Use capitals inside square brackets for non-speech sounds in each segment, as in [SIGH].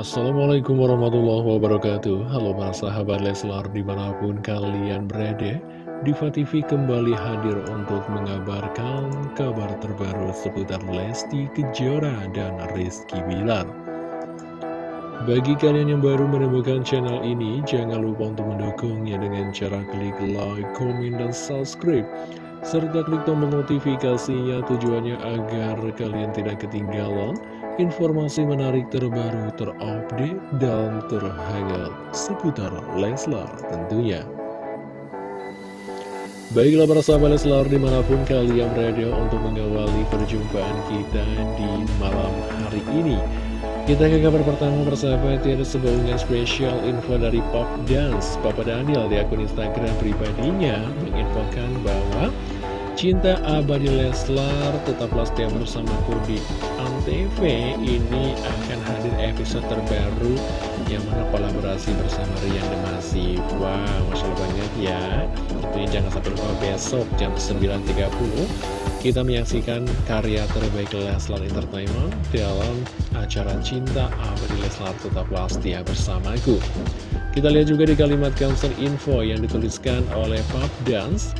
Assalamualaikum warahmatullahi wabarakatuh. Halo para sahabat Leslar di mana pun kalian berada Diva TV kembali hadir untuk mengabarkan kabar terbaru seputar Lesti Kejora dan Rizky Bilar. Bagi kalian yang baru menemukan channel ini Jangan lupa untuk mendukungnya dengan cara klik like, komen, dan subscribe serta klik tombol notifikasinya tujuannya agar kalian tidak ketinggalan informasi menarik terbaru, terupdate, dan terhangat seputar Leslar tentunya. Baiklah para sahabat Leslar di mana pun kalian berada untuk mengawali perjumpaan kita di malam hari ini. Kita ke kabar pertama persahabat ya, ada sebuah spesial info dari Pop Dance Papa Daniel di akun Instagram pribadinya menginfokan bahwa Cinta abadi Leslar tetaplah setia bersamaku di Antv. Ini akan hadir episode terbaru Yang mana kolaborasi bersama Rian Demasi Wow, Masya Allah banget ya. Ini jangan sampai lupa besok jam 9.30 Kita menyaksikan karya terbaik Leslar Entertainment Dalam acara Cinta Abadi Leslar tetaplah setia bersamaku. Kita lihat juga di kalimat cancel info yang dituliskan oleh Pop Dance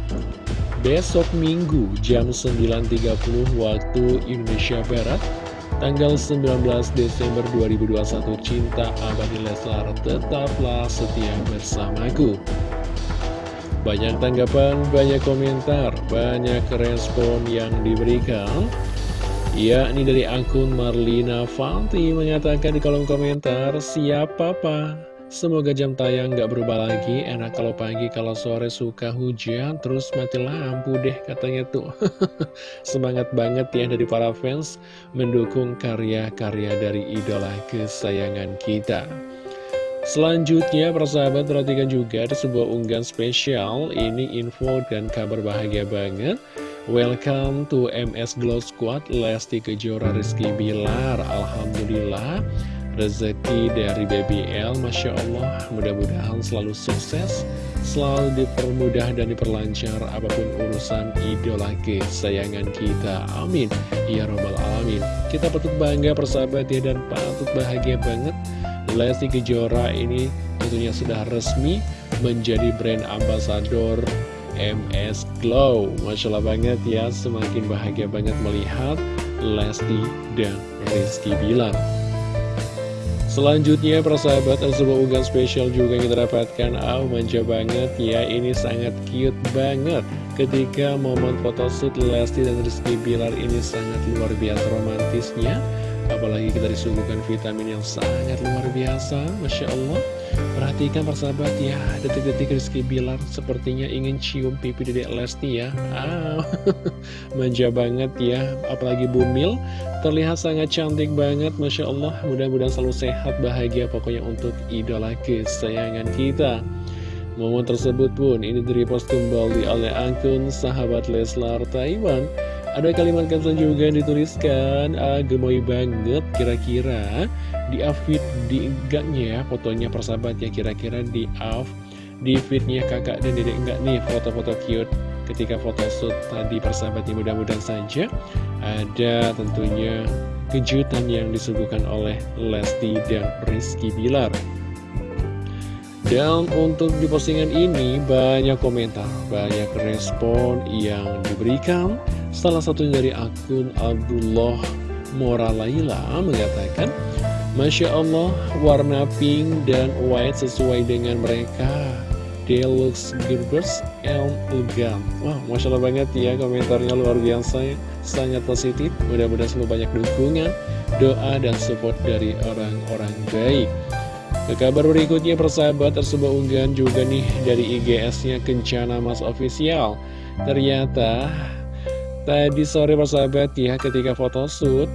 besok Minggu jam 9.30 waktu Indonesia Barat tanggal 19 Desember 2021 Cinta Abadi Leslar tetaplah setia bersamaku. Banyak tanggapan, banyak komentar, banyak respon yang diberikan. Yakni dari akun Marlina Fanti mengatakan di kolom komentar siapa pak Semoga jam tayang gak berubah lagi, enak kalau pagi, kalau sore suka hujan, terus mati lampu deh katanya tuh. [LAUGHS] Semangat banget ya dari para fans mendukung karya-karya dari idola kesayangan kita. Selanjutnya, persahabat perhatikan juga ada sebuah unggahan spesial, ini info dan kabar bahagia banget. Welcome to MS Glow Squad, Lesti Kejora Rizky Bilar, Alhamdulillah rezeki dari BBL Masya Allah. Mudah-mudahan selalu sukses selalu dipermudah dan diperlancar apa pun urusan idola kesayangan kita. Amin. Ya robbal alamin. Kita patut bangga persahabat ya dan patut bahagia banget. Lesti Kejora ini tentunya sudah resmi menjadi brand ambassador MS Glow. Masya Allah banget ya semakin bahagia banget melihat Lesti dan Rizky Bilar Selanjutnya persahabat sebuah unggahan spesial juga yang kita dapatkan. Oh manja banget. Ya ini sangat cute banget. Ketika momen photoshoot Lesti dan Rizky Bilar ini sangat luar biasa romantisnya Apalagi kita disuguhkan vitamin yang sangat luar biasa Masya Allah. Perhatikan persahabat ya Detik-detik Rizky Bilar sepertinya ingin cium pipi dedek Lesti ya. Ah, [LAUGHS] Manja banget ya Apalagi Bumil Terlihat sangat cantik banget Masya Allah. Mudah-mudahan selalu sehat bahagia Pokoknya untuk idola kesayangan kita. Momen tersebut pun ini direpost kembali oleh akun sahabat Leslar Taiwan ada kalimat caption juga yang dituliskan ah, Gemoy banget kira-kira Di upfit di enggaknya Fotonya persahabat ya kira-kira di off Di fitnya kakak dan dedek enggak nih Foto-foto cute. Ketika foto shoot tadi persahabat ya mudah-mudahan saja Ada tentunya kejutan yang disuguhkan oleh Lesti dan Rizky Bilar. Dan untuk di postingan ini banyak komentar, banyak respon yang diberikan Salah satunya dari akun Abdullah Moralaila mengatakan Masya Allah warna pink dan white sesuai dengan mereka. Deluxe Gerbers and Legam Wah Masya Allah banget ya komentarnya luar biasa Sangat positif Mudah-mudahan selalu banyak dukungan Doa dan support dari orang-orang baik. Ke kabar berikutnya persahabat tersebut unggahan juga nih dari IGS-nya Kencana Mas Official. Ternyata Tadi sore persahabat ya ketika foto shoot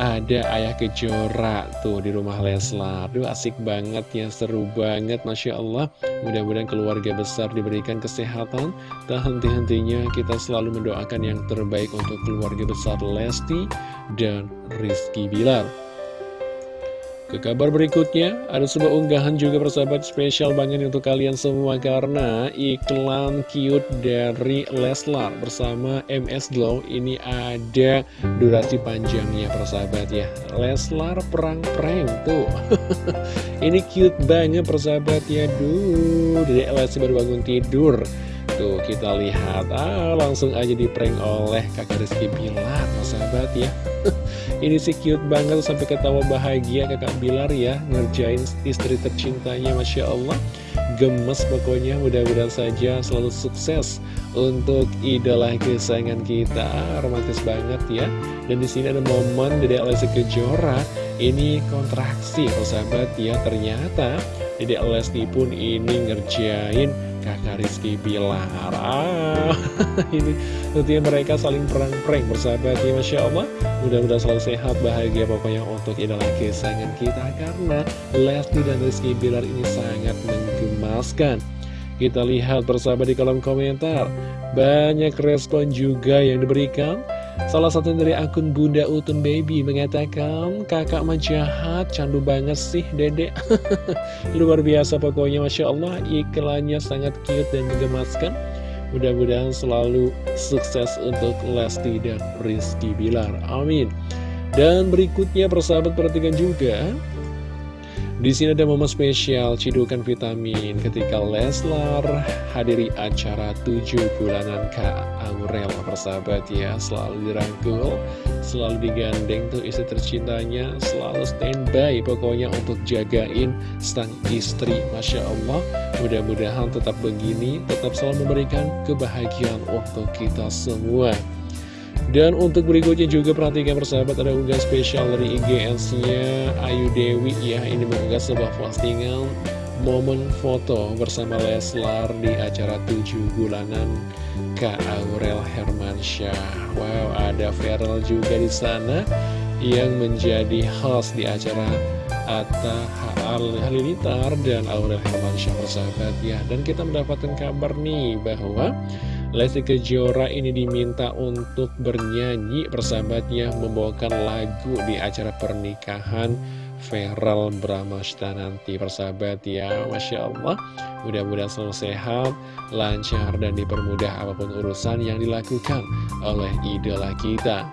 ada ayah kejora tuh di rumah Leslar. Duh asik banget ya seru banget Masya Allah. Mudah-mudahan keluarga besar diberikan kesehatan. Tak henti-hentinya kita selalu mendoakan yang terbaik untuk keluarga besar Lesti dan Rizky Bilar ke kabar berikutnya, ada sebuah unggahan juga persahabat spesial banget untuk kalian semua karena iklan cute dari Leslar bersama MS Glow ini ada durasi panjangnya persahabat ya. Leslar perang prank tuh. [LAUGHS] ini cute banget persahabat ya. Duh, dari Lesti baru bangun tidur. Tuh kita lihat, ah langsung aja di prank oleh kakak Rizky Bilar persahabat ya. [LAUGHS] Ini sih cute banget sampai ketawa bahagia kakak Bilar ya. Ngerjain istri tercintanya Masya Allah. Gemes pokoknya mudah-mudahan saja selalu sukses Untuk idola kesayangan kita. Romantis banget ya. Dan di sini ada momen Dede Lesti Kejora. Ini kontraksi sahabat ya. Ternyata Dede Lesti pun ini ngerjain kakak Rizky Bilar. Ah, [LAUGHS] Ini tentunya mereka saling perang-perang bersahabat ya Masya Allah. Mudah-mudahan selalu sehat, bahagia pokoknya untuk idola kesayangan kita Karena Lesti dan Rizky Bilar ini sangat menggemaskan. Kita lihat bersahabat di kolom komentar. Banyak respon juga yang diberikan Salah satu dari akun Bunda Utun Baby mengatakan Kakak mah jahat, candu banget sih dedek [LAUGHS] Luar biasa pokoknya Masya Allah. Iklannya sangat cute dan menggemaskan. Mudah-mudahan selalu sukses untuk Lesti dan Rizky Bilar. Amin. Dan berikutnya persahabat perhatikan juga di sini ada momen spesial cidukan vitamin ketika Leslar hadiri acara 7 bulanan Kak Aurel persahabat ya selalu dirangkul, selalu digandeng tuh istri tercintanya, selalu standby pokoknya untuk jagain sang istri Masya Allah mudah-mudahan tetap begini, tetap selalu memberikan kebahagiaan untuk kita semua. Dan untuk berikutnya juga perhatikan persahabat ada unggah spesial dari IGS-nya Ayu Dewi. Ya Ini mengunggah sebuah postingan momen foto bersama Leslar di acara 7 bulanan Kak Aurel Hermansyah. Wow ada Feral juga di sana yang menjadi host di acara Atta Halilintar dan Aurel Hermansyah persahabat. Ya Dan kita mendapatkan kabar nih bahwa Lesti Kejora ini diminta untuk bernyanyi. Persahabatnya membawakan lagu di acara pernikahan Feral Bramasta nanti persahabat ya Masya Allah. Mudah-mudahan selalu sehat lancar dan dipermudah apa pun urusan yang dilakukan oleh idola kita.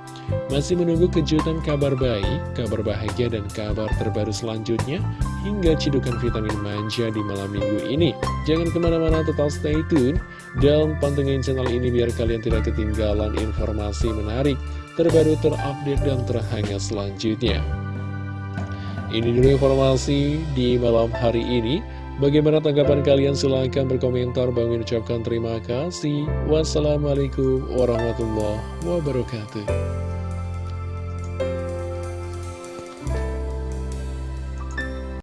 Masih menunggu kejutan kabar baik kabar bahagia dan kabar terbaru selanjutnya hingga cidukan vitamin manja di malam minggu ini. Jangan ke mana-mana tetap stay tune dan pantengin channel ini biar kalian tidak ketinggalan informasi menarik, terbaru, terupdate, dan terhangat selanjutnya. Ini dulu informasi di malam hari ini. Bagaimana tanggapan kalian? Silahkan berkomentar. Bang ucapkan terima kasih. Wassalamualaikum warahmatullahi wabarakatuh.